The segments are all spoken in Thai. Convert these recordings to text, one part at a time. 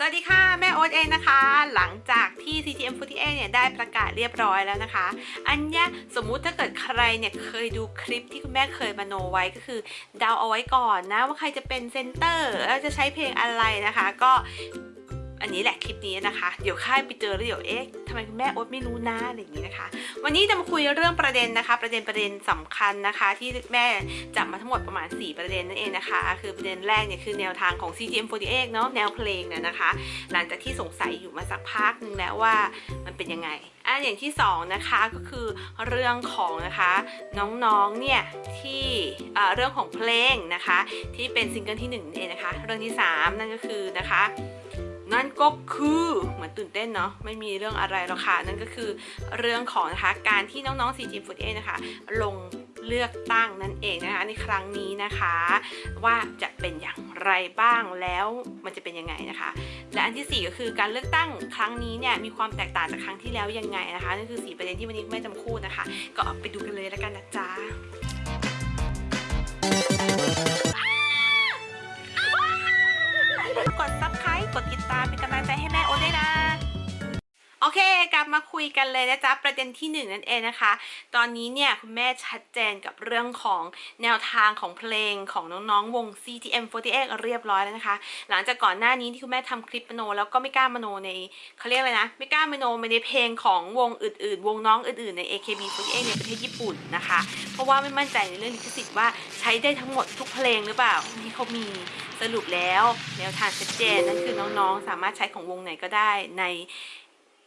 สวัสดีค่ะ แม่โอ๊ตเองนะคะ หลังจากที่ CTM48 เนี่ยได้ประกาศเรียบร้อยแล้วนะคะ อันเนี้ยสมมุติถ้าเกิดใครเนี่ยเคยดูคลิปที่คุณแม่เคยมาโนไว้ก็คือเดาเอาไว้ก่อนนะว่าใครจะเป็นเซนเตอร์แล้วจะใช้เพลงอะไรนะคะ ก็ อันนี้แหละคลิปนี้นะคะ เดี๋ยวค่ายไปเจอแล้วเดี๋ยวเอ๊ะทำไมคุณแม่โอ๊ตไม่รู้นะอะไรอย่างนี้นะคะ วันนี้จะมาคุยเรื่องประเด็นนะคะ ประเด็นประเด็นสำคัญนะคะ ที่แม่จับมาทั้งหมดประมาณ 4 ประเด็นนั่นเองนะคะ คือประเด็นแรกเนี่ยคือแนวทางของ CGM48 เนาะแนวเพลงเนี่ยนะคะ หลังจากที่สงสัยอยู่มาสักพักหนึ่งแล้วว่ามันเป็นยังไงอะอย่างที่สองนะคะก็คือเรื่องของนะคะน้องๆเนี่ยที่เอ่อเรื่องของเพลงนะคะ ที่เป็นซิงเกิลที่หนึ่งนั่นเองนะคะ เรื่องที่สามนั่นก็คือนะคะ นั่นก็คือเหมือนตื่นเต้นเนาะไม่มีเรื่องอะไรหรอกค่ะ นั่นก็คือเรื่องของนะคะการที่น้องๆ CG48 นะคะ ลงเลือกตั้งนั่นเองนะคะในครั้งนี้นะคะ ว่าจะเป็นอย่างไรบ้างแล้วมันจะเป็นยังไงนะคะ และอันที่ 4 ก็คือการเลือกตั้งครั้งนี้เนี่ยมีความแตกต่างจากครั้งที่แล้วยังไงนะคะนั่นคือ 4 ประเด็นที่วันนี้แม่จำคู่นะคะ ก็ไปดูกันเลยแล้วกันนะจ๊ะ ลับมาคุยกันเลยนะจ๊ะประเด็นที่หนึ่งนั่นเองนะคะ ตอนนี้เนี่ยคุณแม่ชัดเจนกับเรื่องของแนวทางของเพลงของน้องๆวง CTM48 เรียบร้อยแล้วนะคะ หลังจากก่อนหน้านี้ที่คุณแม่ทำคลิปมโน แล้วก็ไม่กล้ามโนในเขาเรียกอะไรนะ ไม่กล้ามโนในเพลงของวงอื่นๆ วงน้องอื่นๆใน AKB48 ในประเทศญี่ปุ่นนะคะ เพราะว่าไม่มั่นใจในเรื่องลิขสิทธิ์ว่าใช้ได้ทั้งหมดทุกเพลงหรือเปล่าที่เขามีสรุปแล้วแนวทางชัดเจนนั่นคือน้องๆสามารถใช้ของวงไหนก็ได้ใน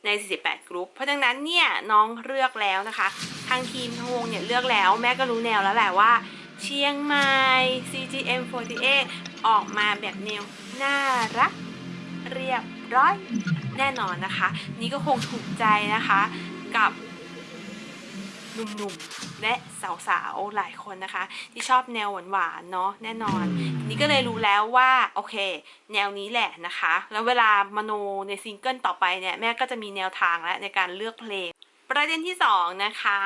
ใน 48 กรุ๊ป เพราะดังนั้นเนี่ยน้องเลือกแล้วนะคะ ทางทีมทางวงเนี่ยเลือกแล้วแม่ก็รู้แนวแล้วแหละว่า เชียงใหม่ CGM48 ออกมาแบบแนวน่ารัก เรียบร้อยแน่นอนนะคะ นี่ก็คงถูกใจนะคะกับ หนุ่มๆ และสาวๆ หลายคนนะคะ ที่ชอบแนวหวานๆ เนาะแน่นอน นี่ก็เลยรู้แล้วว่า โอเค แนวนี้แหละนะคะ แล้วเวลามโนในซิงเกิลต่อไปเนี่ย แม่ก็จะมีแนวทางแล้วในการเลือกเพลงประเด็นที่สองนะคะ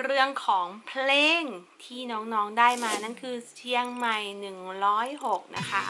เรื่องของเพลงที่น้องๆได้มานั่นคือเชียงใหม่ 106 นะคะ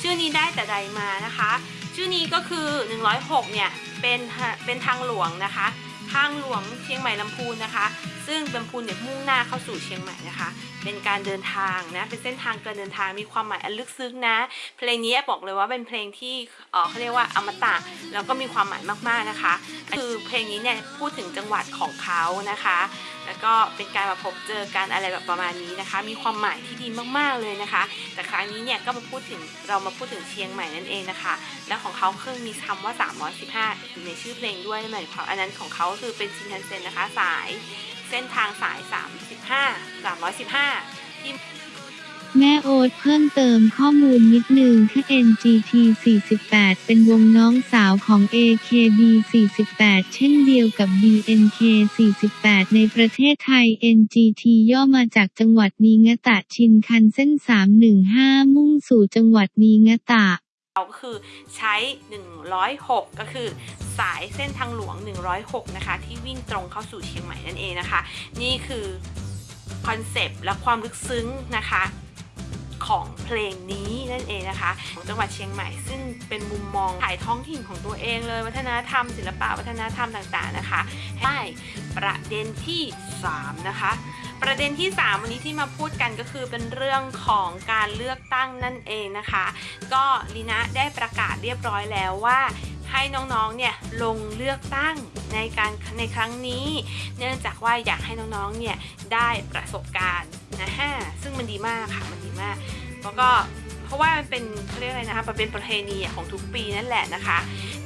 ชื่อนี้ได้แต่ใดมานะคะ ชื่อนี้ก็คือ 106 เนี่ยเป็นเป็นทางหลวงนะคะ ทางหลวงเชียงใหม่ลำพูนนะคะ ซึ่งลำพูนเนี่ยมุ่งหน้าเข้าสู่เชียงใหม่นะคะ เป็นการเดินทางนะ เป็นเส้นทางการเดินทางมีความหมายอันลึกซึ้งนะ เพลงนี้บอกเลยว่าเป็นเพลงที่เออเขาเรียกว่าอมตะแล้วก็มีความหมายมากๆนะคะ คือเพลงนี้เนี่ยพูดถึงจังหวัดของเขานะคะ แล้วก็เป็นการมาพบเจอกันอะไรแบบประมาณนี้นะคะ มีความหมายที่ดีมากๆเลยนะคะ แต่ครั้งนี้เนี่ยก็มาพูดถึงเรามาพูดถึงเชียงใหม่นั่นเองนะคะ แล้วของเขาคือมีคำว่า 315อยู่ในชื่อเพลงด้วยหมายความอันนั้นของเขาคือเป็นชินคันเซ็นนะคะสาย เส้นทางสาย 35 315ที่แม่โอ๊ตเพิ่มเติมข้อมูลนิดนึงถ้า NGT 48 เป็นวงน้องสาวของ AKB 48 เช่นเดียวกับ BNK 48 ในประเทศไทย NGT ย่อมาจากจังหวัดนีงะตะชินคันเส้น 315 มุ่งสู่จังหวัดนีงะตะ เราก็คือใช้ 106 ก็คือสายเส้นทางหลวง 106 นะคะ ที่วิ่งตรงเข้าสู่เชียงใหม่นั่นเองนะคะ นี่คือคอนเซปต์และความลึกซึ้งนะคะ ของเพลงนี้นั่นเองนะคะของจังหวัดเชียงใหม่ซึ่งเป็นมุมมองถ่ายท้องถิ่นของตัวเองเลย วัฒนธรรม ศิลปะวัฒนธรรมต่างๆนะคะให้ประเด็นที่ 3 นะคะ ประเด็นที่ 3 วันนี้ที่มาพูดกันก็คือเป็นเรื่องของการเลือกตั้งนั่นเองนะคะ ก็ลีนะได้ประกาศเรียบร้อยแล้วว่าให้น้องๆ เนี่ยลงเลือกตั้งในการในครั้งนี้ เนื่องจากว่าอยากให้น้องๆ เนี่ยได้ประสบการณ์นะฮะซึ่งมันดีมากค่ะ มาก แล้วก็เพราะว่ามันเป็นเขาเรียกอะไรนะคะมันเป็นประเพณีของทุกปีนั่นแหละนะคะ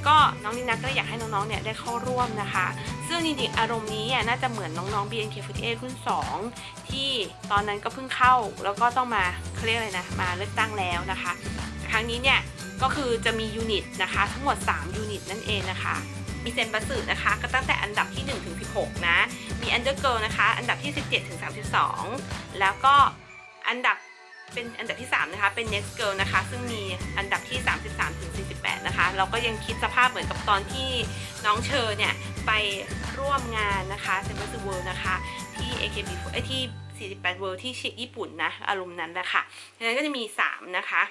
ก็น้องนินักก็อยากให้น้องๆเนี่ยได้เข้าร่วมนะคะ ซึ่งจริงๆอารมณ์นี้น่าจะเหมือนน้องๆ BNK48 รุ่น2 ที่ตอนนั้นก็เพิ่งเข้าแล้วก็ต้องมาเขาเรียกอะไรนะมาเลือกตั้งแล้วนะคะครั้งนี้เนี่ยก็คือจะมี unit นะคะ ทั้งหมด 3 unit นั่นเองนะคะมี Senbatsu นะคะ ก็ตั้งแต่อันดับที่1ถึง16 นะ มี Under Girl นะคะ อันดับที่ 17ถึง32 แล้วก็อันดับ เป็นอันดับที่ 3 นะคะ เป็น Next Girl นะคะ ซึ่งมีอันดับที่ 33ถึง48 นะคะ เราก็ยังคิดสภาพเหมือนกับตอนที่น้องเชอร์เนี่ย ไปร่วมงานนะคะ Senbatsu World นะคะ ที่ AKB ไอที่ 48 World ที่ญี่ปุ่นนะ อารมณ์นั้นแหละค่ะดังนั้นก็จะมี 3 นะคะ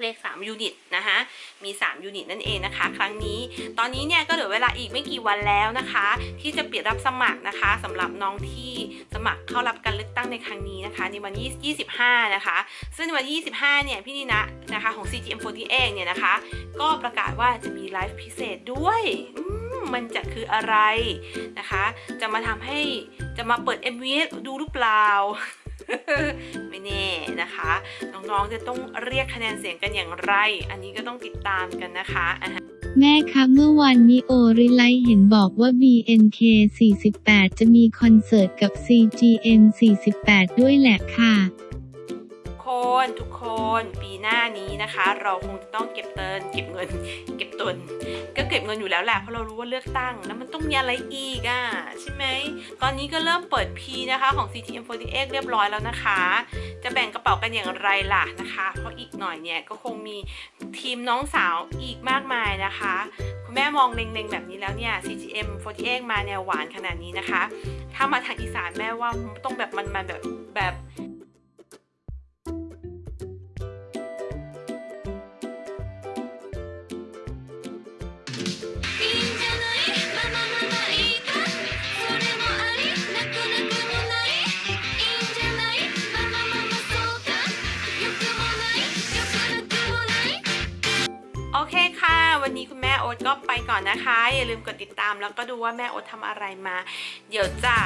เลข3 unit นะคะมี3 unit นั่นเองนะคะ ครั้งนี้ตอนนี้เนี่ยก็เหลือเวลาอีกไม่กี่วันแล้วนะคะ ที่จะปิดรับสมัครนะคะสำหรับน้องที่สมัครเข้ารับการเลือกตั้งในครั้งนี้นะคะ ในวันที่25 นะคะ ซึ่งในวันที่25 เนี่ยพี่นีนะนะคะของ CGM48 เนี่ยนะคะ ก็ประกาศว่าจะมีไลฟ์พิเศษด้วยมันจะคืออะไรนะคะ จะมาทำให้จะมาเปิด MV ดูหรือเปล่า ไม่แน่นะคะ น้องๆจะต้องเรียกคะแนนเสียงกันอย่างไร อันนี้ก็ต้องติดตามกันนะคะแม่คะเมื่อวานนี้โอริไลเห็นบอกว่า BNK 48 จะมีคอนเสิร์ตกับ CGM 48 ด้วยแหละค่ะ คนทุกคนปีหน้านี้นะคะ เราคงจะต้องเก็บเตินเก็บเงิน เก็บตนก็เก็บเงินอยู่แล้วแหละเพราะเรารู้ว่าเลือกตั้ง แล้วมันต้องมีอะไรอีกอะใช่ไหมตอนนี้ก็เริ่มเปิด P นะคะของ CTM48 เรียบร้อยแล้วนะคะ จะแบ่งกระเป๋ากันอย่างไรล่ะนะคะ เพราะอีกหน่อยเนี่ยก็คงมีทีมน้องสาวอีกมากมายนะคะคุณแม่มองเล็งๆแบบนี้แล้วเนี่ย CGM48 มาแนวหวานขนาดนี้นะคะ ถ้ามาทางอีสานแม่ว่าต้องแบบมันๆแบบแบบ วันนี้คุณแม่โอ๊ตก็ไปก่อนนะคะ อย่าลืมกดติดตามแล้วก็ดูว่าแม่โอ๊ตทำอะไรมา เดี๋ยวจะ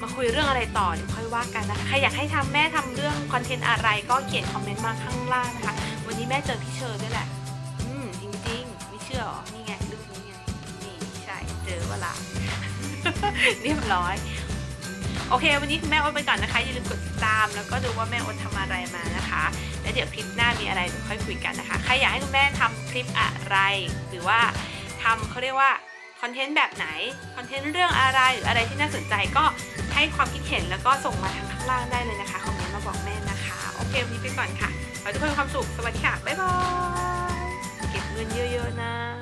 มาคุยเรื่องอะไรต่อเดี๋ยวค่อยว่ากันนะคะ ใครอยากให้ทำแม่ทำเรื่องคอนเทนต์อะไรก็เขียนคอมเมนต์มาข้างล่างนะคะ วันนี้แม่เจอพี่เชอร์ด้วยแหละ อืมจริงๆ ไม่เชื่อหรอ นี่ไงรูปนี้ไง นี่ใช่ เจอเวลา เรียบร้อย โอเค วันนี้คุณแม่โอ๊ตไปก่อนนะคะ อย่าลืมกดติดตาม แล้วก็ดูว่าแม่โอ๊ตทำอะไรมานะคะ แล้วเดี๋ยวคลิปหน้ามีอะไรเดี๋ยวค่อยคุยกันนะคะ ใครอยากให้คุณแม่ทำคลิปอะไร หรือว่าทำเขาเรียกว่าคอนเทนต์แบบไหน คอนเทนต์เรื่องอะไรหรืออะไรที่น่าสนใจก็ให้ความคิดเห็นแล้วก็ส่งมาทางข้างล่างได้เลยนะคะ คอมเมนต์มาบอกแม่นะคะ โอเควันนี้ไปก่อนค่ะขอทุกคนมีความสุข สวัสดีค่ะ บ๊ายบาย เก็บเงินเยอะๆนะ